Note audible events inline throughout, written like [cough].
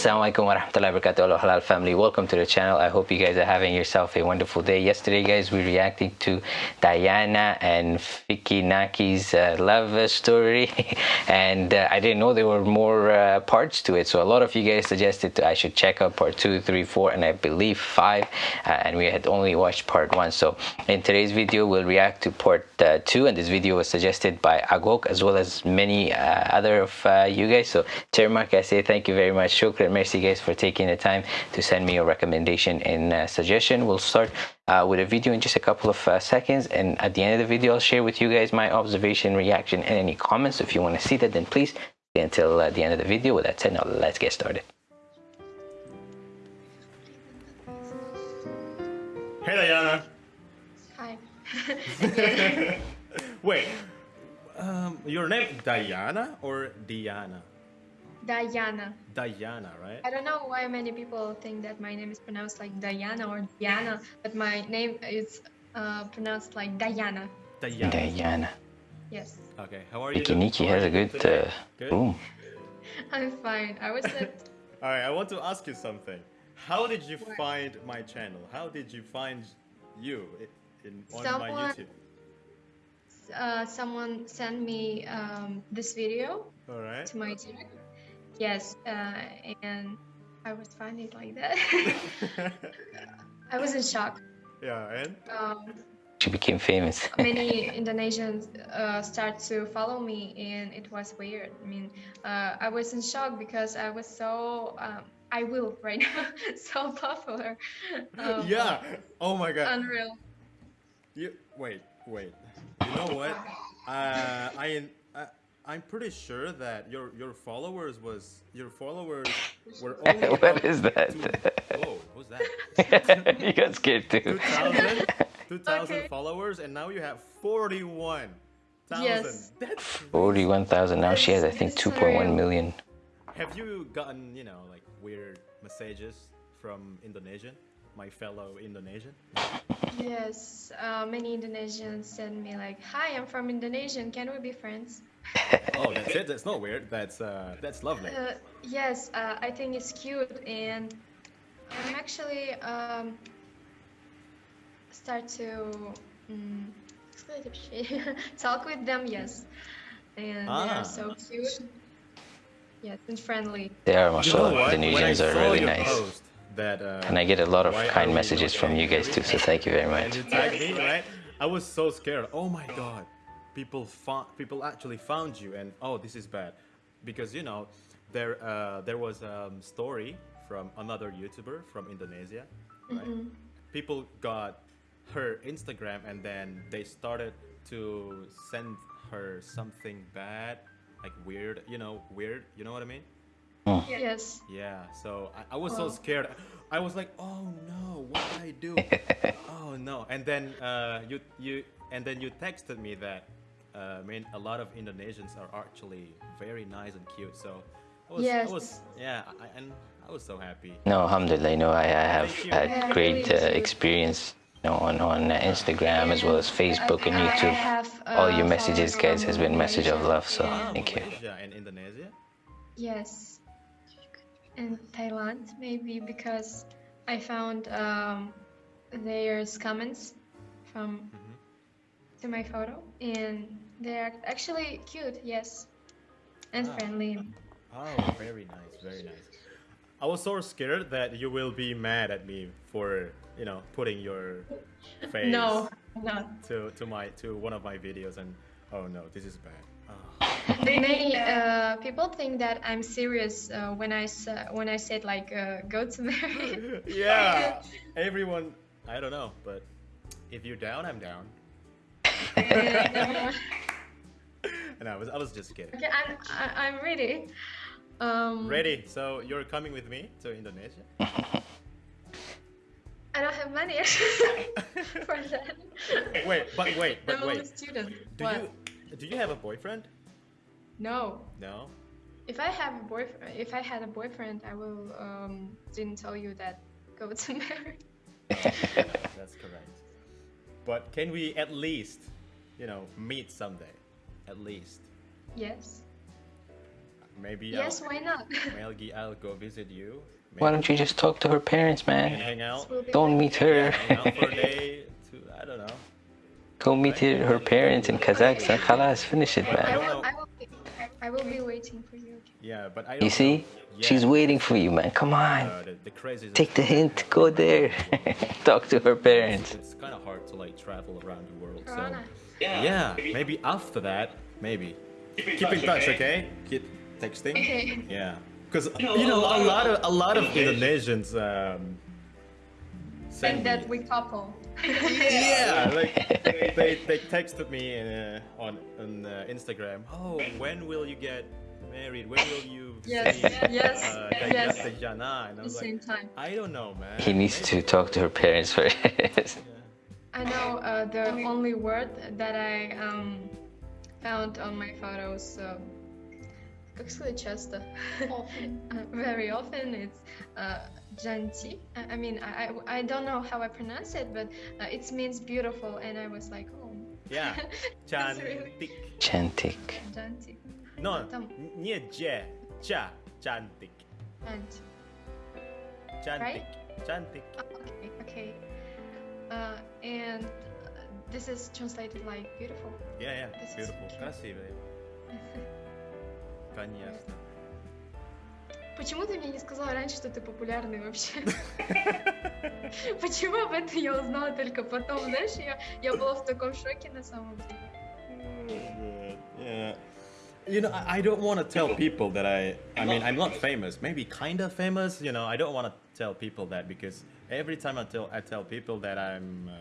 Assalamualaikum warahmatullahi wabarakatuh halal family. Welcome to the channel. I hope you guys are having yourself a wonderful day. Yesterday guys we reacted to Diana and Fiki Naki's uh, love story. [laughs] And uh, I didn't know there were more uh, parts to it. So a lot of you guys suggested I should check out part two three four and I believe five. Uh, and we had only watched part one. So in today's video we'll react to part uh, two. And this video was suggested by Agok as well as many uh, other of you guys. So Termark I say thank you very much? Shukran merci guys for taking the time to send me your recommendation and uh, suggestion we'll start uh, with a video in just a couple of uh, seconds and at the end of the video I'll share with you guys my observation reaction and any comments if you want to see that then please stay until uh, the end of the video with that said now let's get started Hey Diana. Hi. [laughs] Wait, um, your name Diana or Diana? Diana. Diana, right? I don't know why many people think that my name is pronounced like Diana or Diana, but my name is uh, pronounced like Diana. Diana. Diana Yes. Okay, how are you? Niki Niki has a good, today? uh, Good? boom [laughs] I'm fine. I was at [laughs] All right, I want to ask you something. How did you find my channel? How did you find you in on my YouTube? uh, someone sent me um, this video All right. to my channel. Yes, uh, and I was finding like that. [laughs] I was in shock. yeah, and Um, she became famous many Indonesians uh, start to follow me, and it was weird. I mean, uh, I was in shock because I was so um, I will right now [laughs] so popular. Um, yeah. Oh my God. unreal. You wait, wait. You know what? Uh, I I I'm pretty sure that your your followers was your followers [laughs] were only what about that two- Whoa, who's that? [laughs] you got scared too 2000, 2000 [laughs] Okay. followers, and now you have 41,000. Yes. That's 41,000 now she has I think It's 2.1 surreal. million Have you gotten, you know, like weird messages from Indonesian, my fellow Indonesian? Yes, uh, many Indonesians send me like, "Hi, I'm from Indonesia. Can we be friends?" Oh, that's it. That's not weird. That's uh, that's lovely. Uh, yes, uh, I think it's cute, and I'm actually um, start to um, [laughs] talk with them. Yes, and they Ah. are so cute. Yes, and friendly. they are You know mashallah what? When are really nice post That, uh, and I get a lot of kind messages not from you guys too so thank you very much you me, right? I was so scared. Oh my god, people found people actually found you, and oh, this is bad, because you know, there uh, there was a um, story from another YouTuber from Indonesia, right? People got her Instagram, and then they started to send her something bad, like weird, you know, weird. You know what I mean? Yes. Yeah, so I, I was so Oh. scared. I was like, "Oh no, what did I do? [laughs] oh no!" And then uh, you you and then you texted me that I mean a lot of Indonesians are actually very nice and cute. So I was, Yes. I was yeah, I, and I was so happy. no alhamdulillah you know I, I have had Yeah, great really uh, experience you know, on, on uh, Instagram as well as Facebook and I- I YouTube have, all your uh, messages guys has been message of love so Ah, thank you Malaysia and Indonesia. Yes. And Thailand, maybe because I found um, there's comments from Mhm. To my photo, and they're actually cute. Yes, and Ah. friendly. Oh, very nice, very nice. I was so scared that you will be mad at me for you know putting your face No, not. to to my to one of my videos and oh no this is bad [laughs] oh. Many uh, people think that I'm serious uh, when I when I said like uh, go to marry. [laughs] [laughs] yeah everyone i don't know but if you're down i'm down [laughs] And, i was i was just kidding okay, I'm I, I'm ready. Um, ready so you're coming with me to indonesia I don't have money [laughs] for that. wait but wait but I'm wait student. do what? you do you have a boyfriend No. no If I have a boyfriend, if I had a boyfriend, I will um didn't tell you that go to [laughs] marry. that's correct but can we at least you know meet someday at least Yes. maybe Yes, I'll, why not? [laughs] Melgi, I'll go visit you. Why don't you just talk to her parents, and man? hang out? Don't meet her. Hang for a day. To I don't know. Go meet her her parents in Kazakhstan. Khalas, finish it, I man. will, I will, be, I will be waiting for you. Yeah, but I You see? know. She's Yeah. waiting for you, man. Come on. Uh, the, the Take the hint. Go there. [laughs] talk to her parents. It's kind of hard to like travel around the world. So Corona. yeah, maybe after that, maybe. Keep in touch, okay? Keep texting. Okay. Yeah, because you know a lot of a lot of Indonesians um, send And that me- we couple. [laughs] yeah, [laughs] like they, they texted me uh, on on uh, Instagram. Oh, when will you get married? When will you [laughs] Yes, see, yes, uh, yes. Dayana? And I At the was same like, time. I don't know, man. He needs to Maybe. talk to her parents first. [laughs] I know uh, the only word that I um, found on my photos. Uh, как сказать часто? Often. [laughs] Uh, very often it's uh, janti. I, I mean, I, I, I don't know how I pronounce it, but uh, it means beautiful, and I was like, oh, Yeah, That's really- cantik. Chantik. No, Там. не cantik. janti. Cantik. Right? Cantik. Oh, okay, okay. Uh, and uh, this is translated like beautiful. Yeah, yeah, This is beautiful. cute. Красивая. [laughs] Конечно. Почему ты мне не сказала раньше, что ты популярный вообще? [laughs] Почему об этом я узнала только потом? Знаешь, я, я была в таком шоке на самом деле. Yeah. You know, I I don't want to tell people that I. I mean, I'm not famous. Maybe kind of famous. You know, I don't want to tell people that because every time I tell I tell people that I'm uh,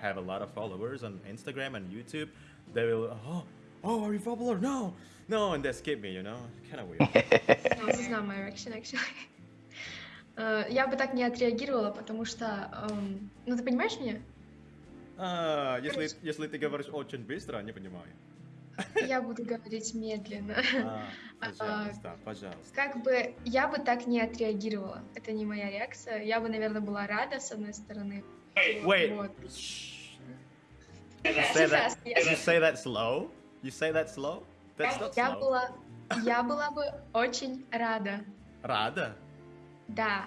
have a lot of followers on Instagram and YouTube, they will. Oh, oh, are you popular? No, no, and they skip me. You know, kind of weird. No, this is not my reaction, actually. Э, Я бы так не отреагировала, потому что... эм, Ну, ты понимаешь меня? А, если если ты говоришь очень быстро, не понимаю. Я буду говорить медленно. А, пожалуйста, пожалуйста. Как бы я бы так не отреагировала. Это не моя реакция. Я бы, наверное, была рада, с одной стороны. Wait. Вот. You say that. You say that slow. You say that slow. That's not Я slow. была, я была бы очень рада. Рада. Да.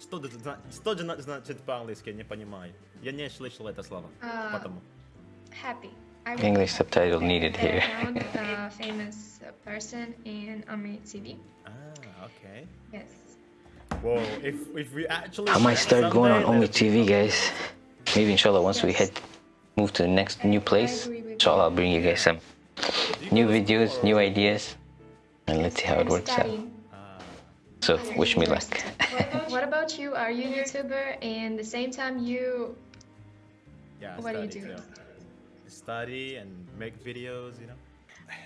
Что что значит по-английски? Не понимаю. Я не слышал это слово. А, Потому. Happy. I English subtitle needed be here. around [laughs] a famous person in Ome TV. Ah, okay. Yes. Whoa, if if we actually. I might start going on someday Ome TV, guys. Maybe inshallah once we Yes. head move to the next new place, inshallah I'll bring you guys some awesome. Do you new videos, new ideas, and let's see how it I'm works out. Ah, So wish me luck. [laughs] What about you? Are you a YouTuber and the same time you yeah, What do you study, do? Study and make videos, you know.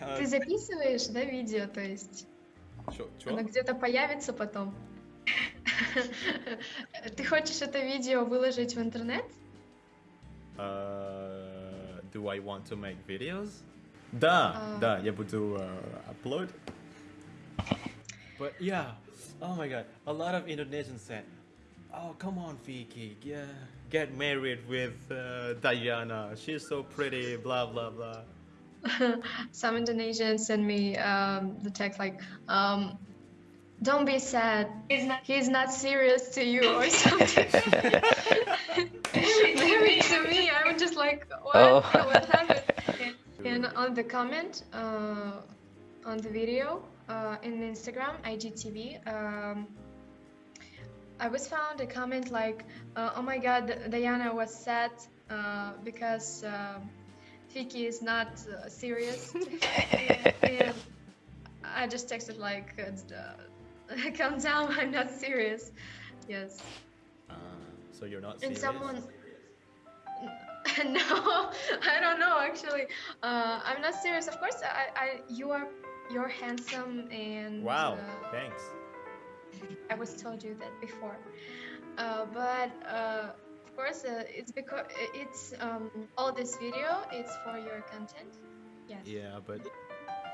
Uh, ты записываешь, да, видео, то есть чё- чё? оно где-то появится потом. Ты хочешь это видео выложить в интернет? Uh, do I want to make videos? Да, Uh, да, я буду uh, upload. But yeah, oh my god, a lot of Indonesians said, "Oh come on, Vicky, yeah, get married with uh, Diana. She's so pretty." Blah blah blah. [laughs] Some Indonesians send me um, the text like, um, "Don't be sad. He's not. He's not serious to you or [laughs] something." Maybe [laughs] to me, I'm just like, "What? Oh. what happened?" And on the comment uh, on the video uh, in Instagram, IGTV, um, I was found a comment like, uh, "Oh my God, Diana was sad uh, because um Fiki is not uh, serious." [laughs] and I just texted like, uh, [laughs] "Calm down, I'm not serious." Yes. Uh, so you're not Serious. And someone. [laughs] no, I don't know actually. Uh, I'm not serious. Of course, I, I, you are, you're handsome and. Wow, uh, thanks. I was told you that before. Uh, but uh, of course, uh, it's because it's um, all this video. It's for your content. Yes. Yeah, but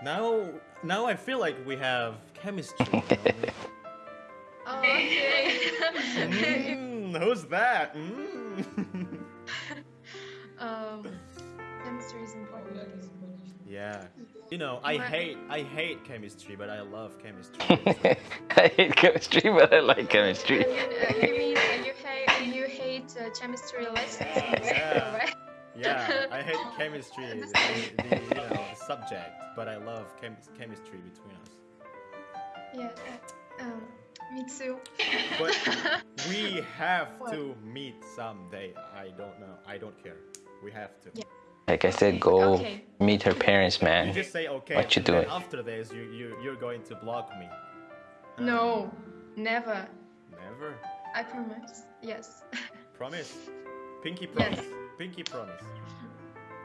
now now I feel like we have chemistry. you [laughs] know? Oh, [laughs] okay. [laughs] Mm, who's that? Mm. um, chemistry is important. Yeah. You know, I hate I hate chemistry, but I love chemistry. [laughs] I hate chemistry, but I like chemistry. Uh, you, uh, you mean you hate you hate uh, chemistry lessons, Yeah. right? yeah, I hate [laughs] chemistry, the, the, the, you know, the subject, but I love chem- chemistry between us. Yeah. uh, Um, me too. But [laughs] we have What? to meet someday. I don't know. I don't care. We have to. Yeah. Like I said, go Okay. meet her parents, You man. just say okay. What you doing? After this, you you you're going to block me. no, never. Never. I promise. Yes. [laughs] Promise. Pinky promise. Yes. Pinky promise.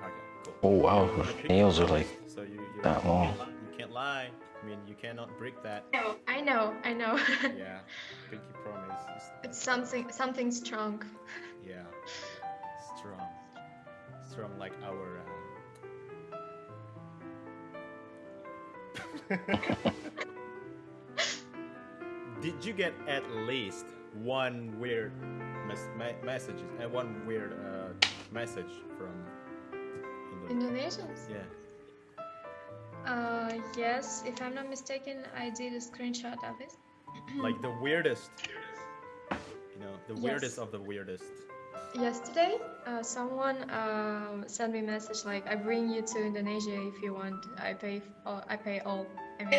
Okay, cool. Oh wow, her nails are like so you, you, that you long. can't li- You can't lie. I mean, you cannot break that. I know. I know. [laughs] Yeah. Pinky promise. it's something something Strong. Strong like our. Um... [laughs] Did you get at least one weird mes- me- messages and one weird uh, message from Indonesia? Indonesians. Yeah. Uh, yes. If I'm not mistaken, I did a screenshot of it. [clears throat] Like the weirdest. You know, the Yes. weirdest of the weirdest. Yesterday, uh, someone uh, sent me a message like, "I bring you to Indonesia if you want. I pay. All, I pay all." I mean, whoa,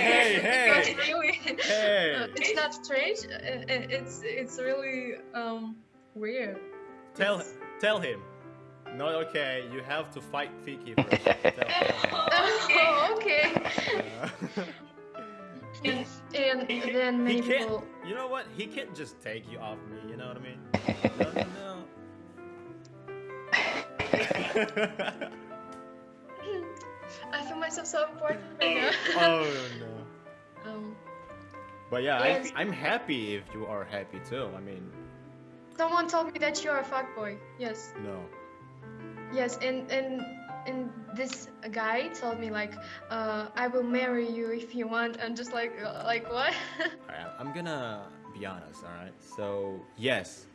hey, It's hey. not really. Hey. Uh, it's not strange. uh, uh, It's it's really um weird. Tell It's- tell him. Not okay. You have to fight Fiki first. [laughs] Tell. [laughs] Oh, okay. [laughs] And then he many can't. people. You know what? He can't just take you off me. You know what I mean? No, no, no. I feel myself so important right now. [laughs] oh no. [laughs] Um, But yeah, Yes. I, I'm happy if you are happy too. I mean, someone told me that you're a fuckboy. Yes. no. Yes, and and and this guy told me like, uh, I will marry you if you want. And just like, uh, like what? [laughs] Alright, I'm gonna be honest. All right. So yes,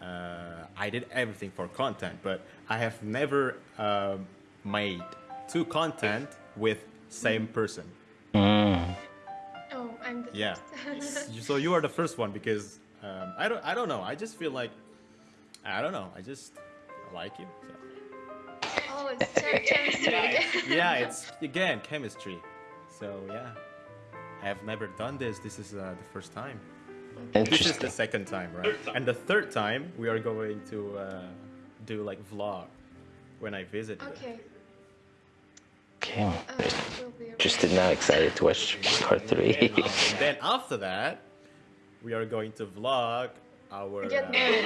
uh, I did everything for content, but I have never um, made two content with same person. Mm. oh, I'm the Yeah. [laughs] so you are the first one because um, I don't. I don't know. I just feel like I don't know. I just like you. So. It's chem- chemistry. Yeah, it's again chemistry. So yeah, I have never done this. This is uh, the first time. This is the second time, right? And the third time we are going to uh, do like vlog when I visit. Okay. Okay, Uh, will be interested now, excited to watch part three. [laughs] And then after that, we are going to vlog our. Get uh, married.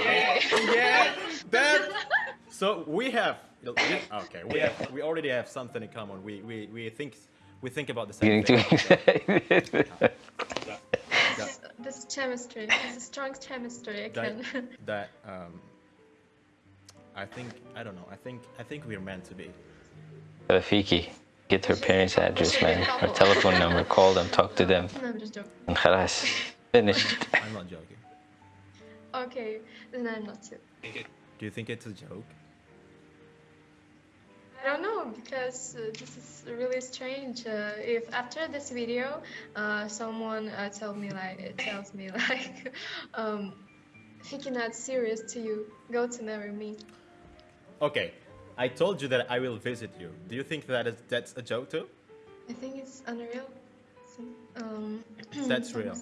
Okay. [laughs] yeah, that. [laughs] So we have. [laughs] Okay, [laughs] we have. We already have something in common. We we, we think we think about the same Getting too [laughs] thing. excited. This is, this is chemistry. This is strong chemistry. I that can. that um I think I don't know. I think I think we're meant to be. Rafiki, get her parents' address, man, her telephone number, call them, talk to them, no, I'm just joking. and خلاص, finished. I'm not joking. Okay, then I'm not too. Do you think it's a joke? I don't know because uh, this is really strange. Uh, if after this video, uh, someone uh, told me like tells me [laughs] like, um, Fiki not serious to you, go to marry me. Okay, I told you that I will visit you. Do you think that is that's a joke too? I think it's unreal. Um, [clears throat] That's real.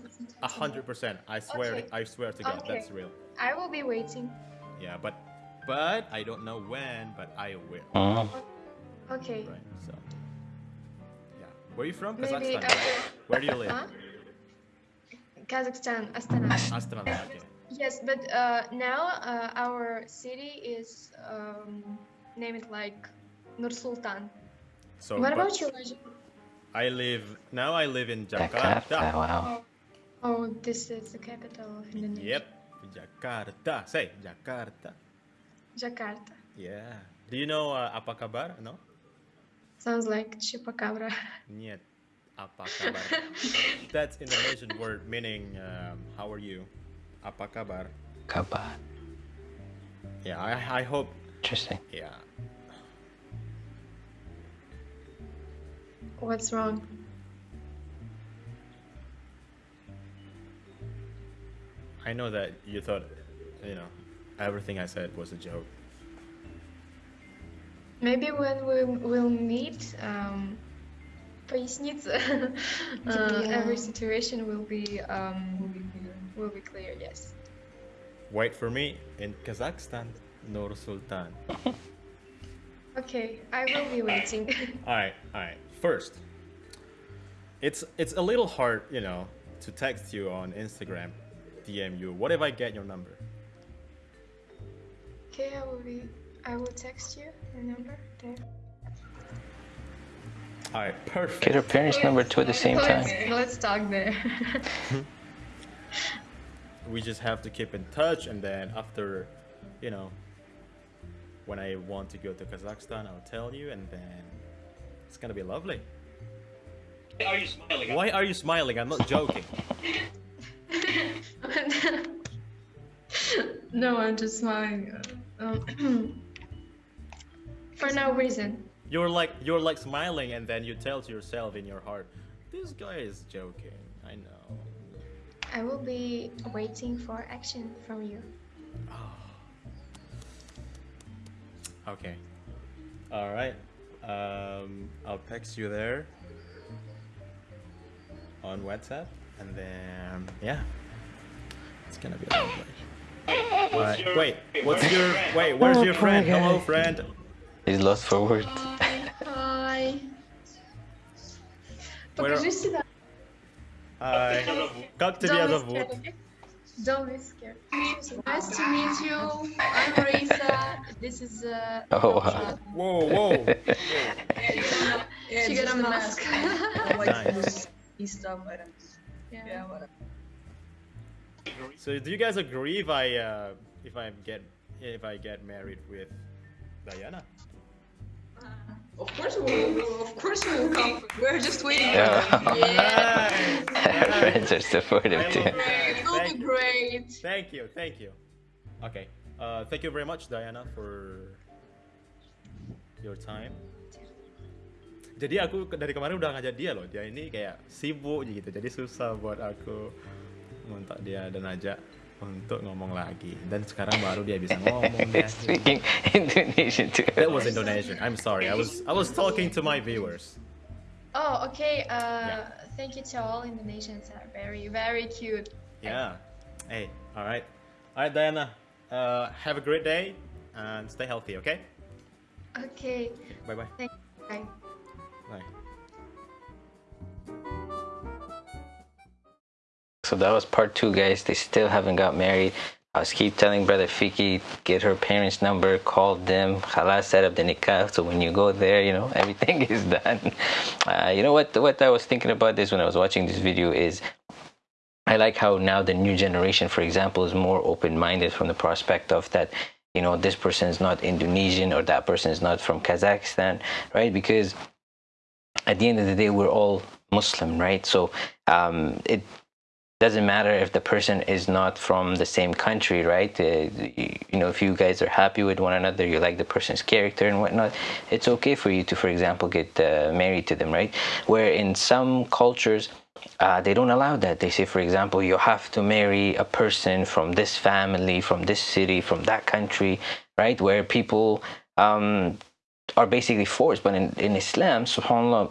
A hundred percent. I swear. Okay. I swear to God, Okay. that's real. I will be waiting. Yeah, but but I don't know when, but I will. Mm. Okay. Right. So. Yeah. Where are you from? Maybe Kazakhstan. after. Right? Where do you live? Huh? Kazakhstan, Astana. Astana. Okay. Yes, but uh, now uh, our city is um, named like Nur Sultan. So. what about you? Raja? I live now. I live in Jakarta, Jakarta. wow. Oh, this is the capital of Indonesia. Yep. Jakarta. Say Jakarta. Jakarta. Yeah. Do you know uh, apa kabar? No. Sounds like chupacabra. Niet. Apa kabar? That's Indonesian word meaning um, how are you? Apa kabar? Kabar. Yeah, I, I hope Interesting. Yeah. What's wrong? I know that you thought, you know, everything I said was a joke. Maybe when we will meet, um, поясница, [laughs] uh, every situation will be um, will be clear. Yes. Wait for me in Kazakhstan, Nur Sultan. [laughs] Okay, I will be waiting. [laughs] all right, all right. First, it's it's a little hard, you know, to text you on Instagram, DM you. What if I get your number? Okay, I will be. I will text you your number there. All right, perfect. Get her parents' number too at the same time. Let's, let's talk there. [laughs] we just have to keep in touch and then after you know when i want to go to kazakhstan i'll tell you and then it's gonna be lovely Why are you smiling? why are you smiling i'm not joking [laughs] no, I'm just smiling. Um, [clears throat] for no reason. you're like you're like smiling and then you tell to yourself in your heart this guy is joking i know. I will be waiting for action from you. okay. All right. Um i'll text you there on whatsapp and then yeah. It's gonna be lovely all right your- wait wait, what's where's your your friend? wait where's Oh, your poor friend hello guy. friend He's lost for words. Hi. Where- Покажи себя. hi как тебя Don't be зовут scared, okay? Don't be scared. Nice to meet you. I'm Raisa. This is uh. Oh, wow. whoa whoa [laughs] Yeah, She just got a the mask. I like Nice. this e stuff. I don't. Yeah. Yeah, whatever. So do you guys agree if I uh, if I get if I get married with Diana? Of course we will. Of course we will come. We're just waiting. Yeah. For them. Yeah. Friends are supportive too. It will Thank be you. great. Thank you, thank you. Okay. Uh, thank you very much, Diana, for your time. Jadi aku dari kemarin udah ngajak dia loh. Dia ini kayak sibuk gitu, jadi susah buat aku ngontak dia dan ajak untuk ngomong lagi. Dan sekarang baru dia bisa ngomong. [laughs] dia. Speaking Indonesian too. That was Indonesian. I'm sorry. I was I was talking to my viewers. Oh, okay. Uh, Yeah. thank you to all Indonesians. Are very, very cute. Yeah. Hey. All right. All right, Diana. Uh, have a great day and stay healthy. Okay. Okay. Bye bye. Thank you. Bye. Bye. So that was part two, guys. They still haven't got married. I was keep telling brother Fiki, get her parents' number, call them, halas, set up the nikah. So when you go there, you know [laughs] everything is done. Uh, you know what? What I was thinking about this when I was watching this video is, I like how now the new generation, for example, is more open-minded from the prospect of that. You know, this person is not Indonesian or that person is not from Kazakhstan, right? Because at the end of the day, we're all Muslim, right? So um, it doesn't matter if the person is not from the same country, right? Uh, you, know, if you guys are happy with one another, you like the person's character and whatnot, it's okay for you to, for example, get uh, married to them, right? Where in some cultures, uh, they don't allow that. They say, for example, you have to marry a person from this family, from this city, from that country, right? Where people um, are basically forced. But in, in Islam, subhanAllah,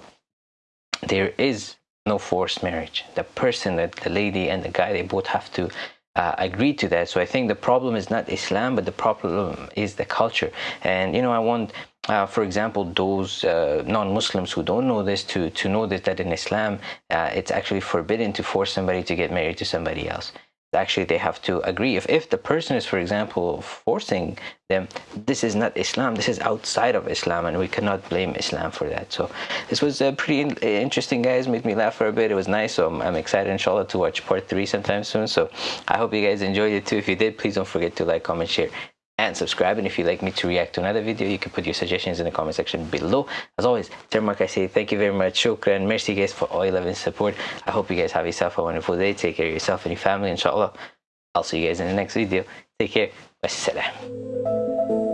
there is no forced marriage. The person, the, the lady and the guy, they both have to uh, agree to that. So I think the problem is not Islam, but the problem is the culture. And you know, I want, uh, for example, those uh, non-Muslims who don't know this to to know this that in Islam, uh, it's actually forbidden to force somebody to get married to somebody else. Actually, they have to agree. If if the person is, for example, forcing them, this is not Islam. This is outside of Islam, and we cannot blame Islam for that. So, this was uh, pretty in- interesting, guys. Made me laugh for a bit. It was nice. So I'm, I'm excited, inshallah, to watch part three sometime soon. So I hope you guys enjoyed it too. If you did, please don't forget to like, comment, share, and subscribe. And if you'd like me to react to another video, you can put your suggestions in the comment section below. As always, Termark, I say thank you very much. Shukran. Merci, guys, for all your love and support. I hope you guys have yourself a wonderful day. Take care of yourself and your family, inshallah. I'll see you guys in the next video. Take care. Wassalam.